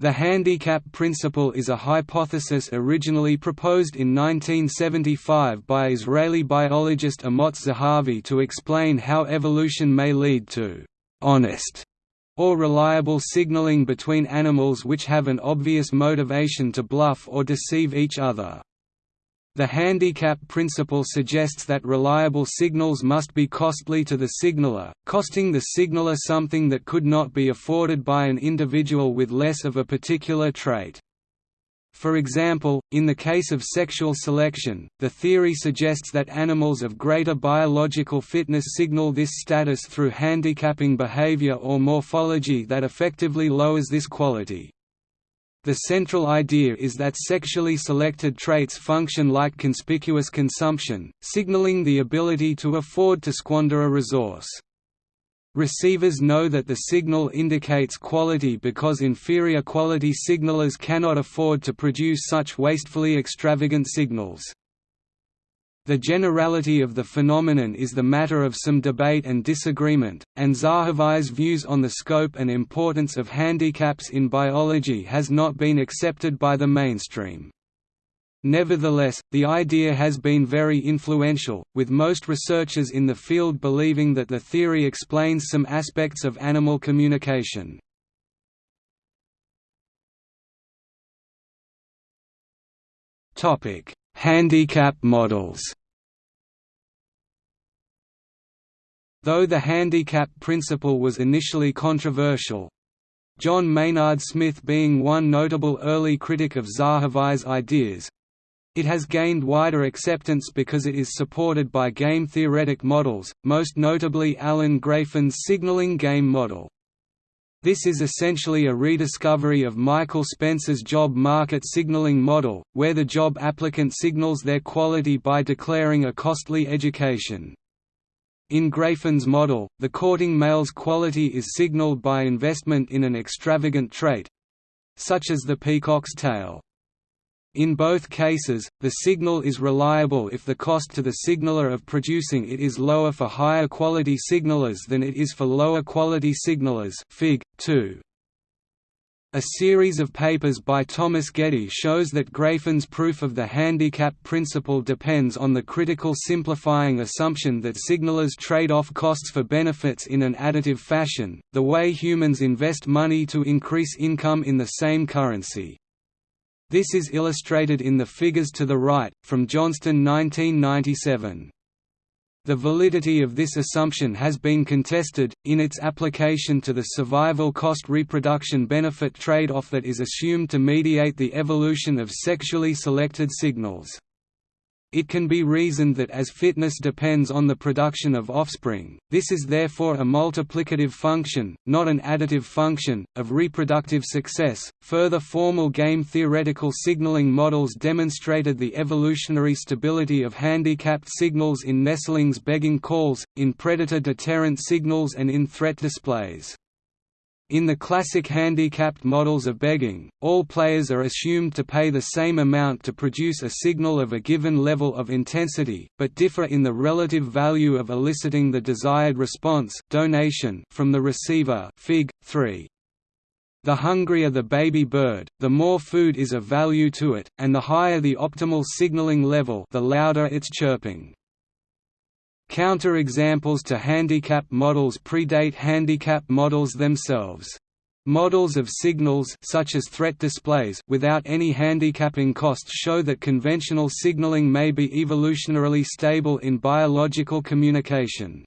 The handicap principle is a hypothesis originally proposed in 1975 by Israeli biologist Amotz Zahavi to explain how evolution may lead to «honest» or reliable signaling between animals which have an obvious motivation to bluff or deceive each other. The handicap principle suggests that reliable signals must be costly to the signaler, costing the signaler something that could not be afforded by an individual with less of a particular trait. For example, in the case of sexual selection, the theory suggests that animals of greater biological fitness signal this status through handicapping behavior or morphology that effectively lowers this quality. The central idea is that sexually selected traits function like conspicuous consumption, signaling the ability to afford to squander a resource. Receivers know that the signal indicates quality because inferior quality signalers cannot afford to produce such wastefully extravagant signals. The generality of the phenomenon is the matter of some debate and disagreement, and Zahavi's views on the scope and importance of handicaps in biology has not been accepted by the mainstream. Nevertheless, the idea has been very influential, with most researchers in the field believing that the theory explains some aspects of animal communication. Handicap models Though the handicap principle was initially controversial—John Maynard Smith being one notable early critic of Zahavi's ideas, it has gained wider acceptance because it is supported by game theoretic models, most notably Alan Grafen's signaling game model. This is essentially a rediscovery of Michael Spence's job market signaling model, where the job applicant signals their quality by declaring a costly education. In Grafen's model, the courting male's quality is signaled by investment in an extravagant trait—such as the peacock's tail. In both cases, the signal is reliable if the cost to the signaler of producing it is lower for higher quality signalers than it is for lower quality signalers Fig. 2. A series of papers by Thomas Getty shows that Grafen's proof of the handicap principle depends on the critical simplifying assumption that signalers trade off costs for benefits in an additive fashion, the way humans invest money to increase income in the same currency. This is illustrated in the figures to the right, from Johnstone 1997. The validity of this assumption has been contested, in its application to the survival cost reproduction benefit trade-off that is assumed to mediate the evolution of sexually selected signals. It can be reasoned that as fitness depends on the production of offspring, this is therefore a multiplicative function, not an additive function, of reproductive success. Further formal game theoretical signaling models demonstrated the evolutionary stability of handicapped signals in nestlings begging calls, in predator deterrent signals, and in threat displays. In the classic handicapped models of begging, all players are assumed to pay the same amount to produce a signal of a given level of intensity, but differ in the relative value of eliciting the desired response donation from the receiver Fig. 3. The hungrier the baby bird, the more food is of value to it, and the higher the optimal signaling level the louder its chirping. Counter-examples to handicap models predate handicap models themselves. Models of signals such as threat displays without any handicapping costs show that conventional signaling may be evolutionarily stable in biological communication.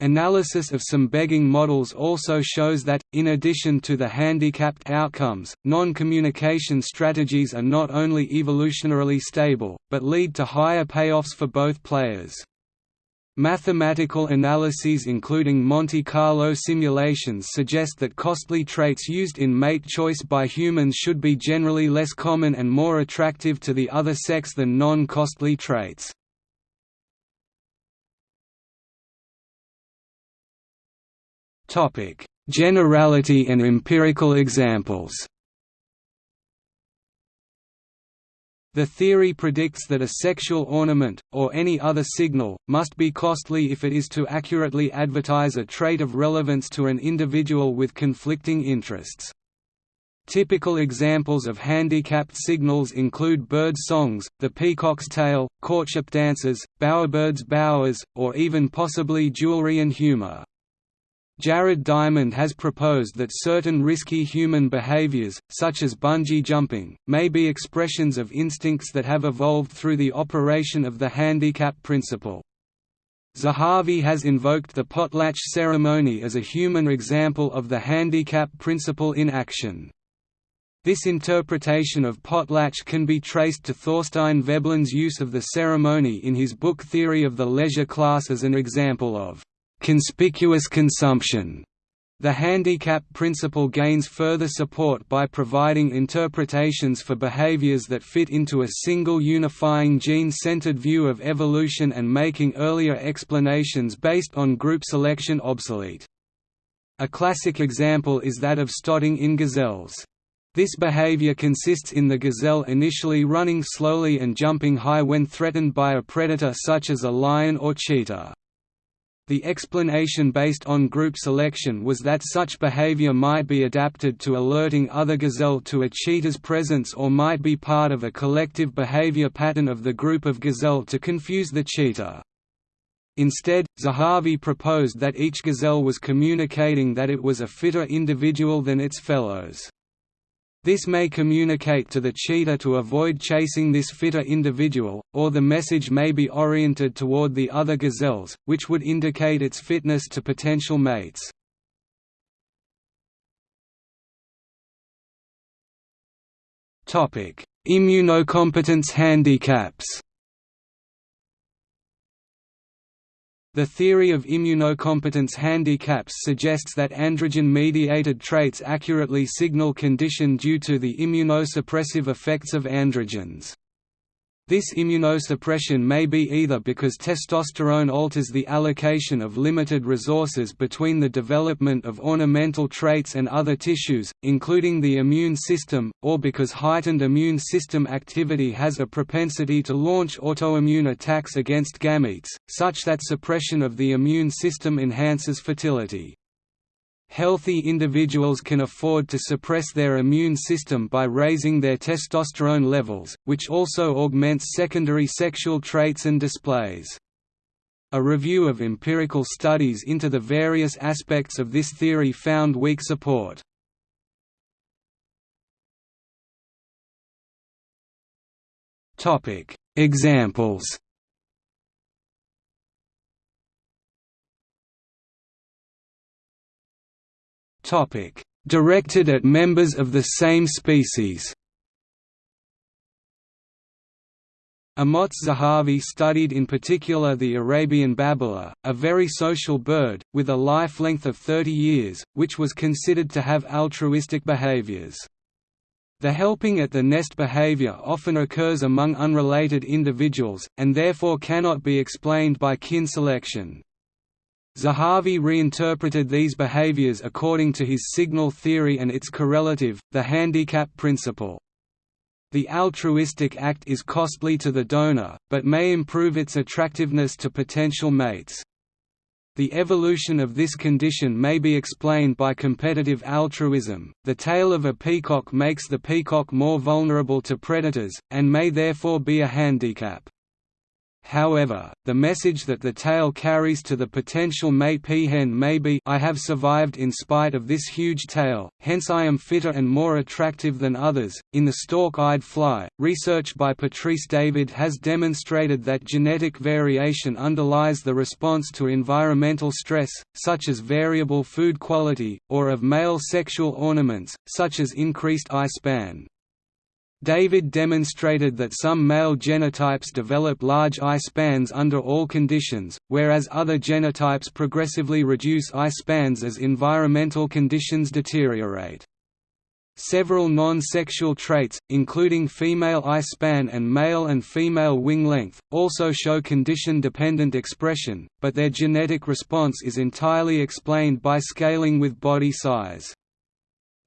Analysis of some begging models also shows that, in addition to the handicapped outcomes, non-communication strategies are not only evolutionarily stable, but lead to higher payoffs for both players. Mathematical analyses including Monte Carlo simulations suggest that costly traits used in mate choice by humans should be generally less common and more attractive to the other sex than non-costly traits. Generality and empirical examples The theory predicts that a sexual ornament, or any other signal, must be costly if it is to accurately advertise a trait of relevance to an individual with conflicting interests. Typical examples of handicapped signals include bird songs, the peacock's tail, courtship dances, bowerbirds' bowers, or even possibly jewelry and humor. Jared Diamond has proposed that certain risky human behaviors, such as bungee jumping, may be expressions of instincts that have evolved through the operation of the handicap principle. Zahavi has invoked the potlatch ceremony as a human example of the handicap principle in action. This interpretation of potlatch can be traced to Thorstein Veblen's use of the ceremony in his book Theory of the Leisure Class as an example of conspicuous consumption. The handicap principle gains further support by providing interpretations for behaviors that fit into a single unifying gene-centered view of evolution and making earlier explanations based on group selection obsolete. A classic example is that of stotting in gazelles. This behavior consists in the gazelle initially running slowly and jumping high when threatened by a predator such as a lion or cheetah. The explanation based on group selection was that such behavior might be adapted to alerting other gazelle to a cheetah's presence or might be part of a collective behavior pattern of the group of gazelle to confuse the cheetah. Instead, Zahavi proposed that each gazelle was communicating that it was a fitter individual than its fellows. This may communicate to the cheetah to avoid chasing this fitter individual, or the message may be oriented toward the other gazelles, which would indicate its fitness to potential mates. Immunocompetence handicaps The theory of immunocompetence handicaps suggests that androgen-mediated traits accurately signal condition due to the immunosuppressive effects of androgens. This immunosuppression may be either because testosterone alters the allocation of limited resources between the development of ornamental traits and other tissues, including the immune system, or because heightened immune system activity has a propensity to launch autoimmune attacks against gametes, such that suppression of the immune system enhances fertility. Healthy individuals can afford to suppress their immune system by raising their testosterone levels, which also augments secondary sexual traits and displays. A review of empirical studies into the various aspects of this theory found weak support. Examples Directed at members of the same species. Amotz Zahavi studied in particular the Arabian babbler, a very social bird, with a life length of 30 years, which was considered to have altruistic behaviors. The helping at the nest behavior often occurs among unrelated individuals, and therefore cannot be explained by kin selection. Zahavi reinterpreted these behaviors according to his signal theory and its correlative, the handicap principle. The altruistic act is costly to the donor, but may improve its attractiveness to potential mates. The evolution of this condition may be explained by competitive altruism. The tail of a peacock makes the peacock more vulnerable to predators, and may therefore be a handicap. However, the message that the tail carries to the potential mate peahen may be I have survived in spite of this huge tail, hence I am fitter and more attractive than others. In the stalk-eyed fly, research by Patrice David has demonstrated that genetic variation underlies the response to environmental stress, such as variable food quality, or of male sexual ornaments, such as increased eye span. David demonstrated that some male genotypes develop large eye spans under all conditions, whereas other genotypes progressively reduce eye spans as environmental conditions deteriorate. Several non-sexual traits, including female eye span and male and female wing length, also show condition-dependent expression, but their genetic response is entirely explained by scaling with body size.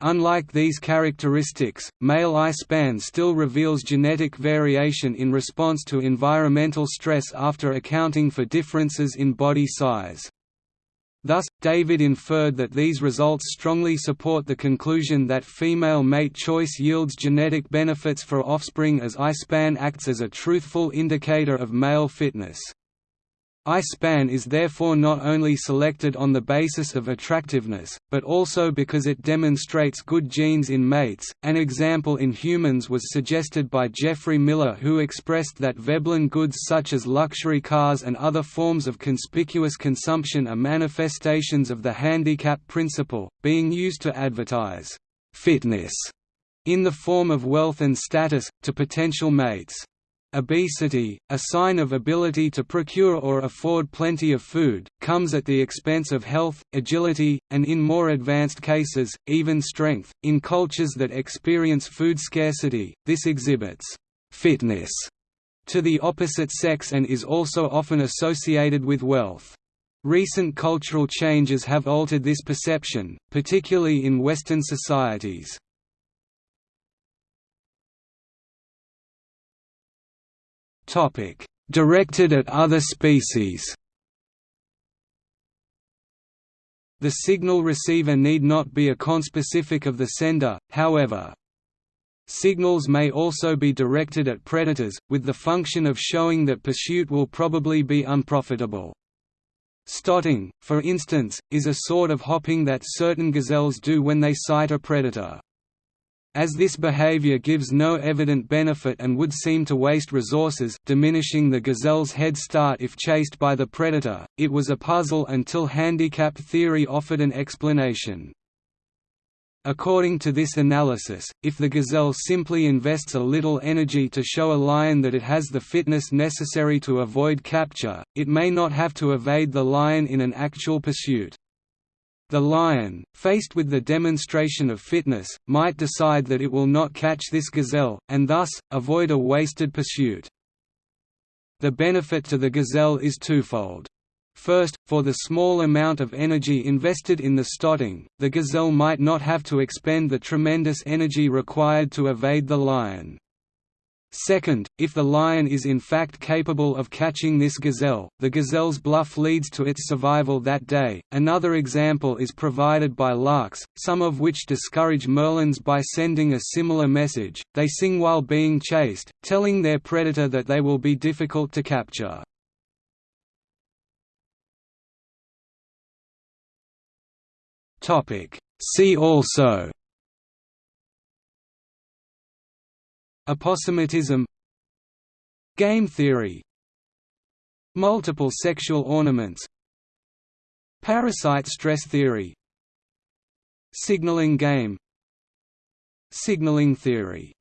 Unlike these characteristics, male eye span still reveals genetic variation in response to environmental stress after accounting for differences in body size. Thus, David inferred that these results strongly support the conclusion that female mate choice yields genetic benefits for offspring as eye span acts as a truthful indicator of male fitness. I-span is therefore not only selected on the basis of attractiveness, but also because it demonstrates good genes in mates. An example in humans was suggested by Geoffrey Miller, who expressed that Veblen goods such as luxury cars and other forms of conspicuous consumption are manifestations of the handicap principle, being used to advertise fitness in the form of wealth and status, to potential mates. Obesity, a sign of ability to procure or afford plenty of food, comes at the expense of health, agility, and in more advanced cases, even strength. In cultures that experience food scarcity, this exhibits fitness to the opposite sex and is also often associated with wealth. Recent cultural changes have altered this perception, particularly in Western societies. Directed at other species. The signal receiver need not be a conspecific of the sender, however. Signals may also be directed at predators, with the function of showing that pursuit will probably be unprofitable. Stotting, for instance, is a sort of hopping that certain gazelles do when they sight a predator. As this behavior gives no evident benefit and would seem to waste resources diminishing the gazelle's head start if chased by the predator, it was a puzzle until handicap theory offered an explanation. According to this analysis, if the gazelle simply invests a little energy to show a lion that it has the fitness necessary to avoid capture, it may not have to evade the lion in an actual pursuit. The lion, faced with the demonstration of fitness, might decide that it will not catch this gazelle, and thus, avoid a wasted pursuit. The benefit to the gazelle is twofold. First, for the small amount of energy invested in the stotting, the gazelle might not have to expend the tremendous energy required to evade the lion. Second, if the lion is in fact capable of catching this gazelle, the gazelle's bluff leads to its survival that day. Another example is provided by larks, some of which discourage merlins by sending a similar message. They sing while being chased, telling their predator that they will be difficult to capture. Topic: See also Aposematism Game theory Multiple sexual ornaments Parasite stress theory Signaling game Signaling theory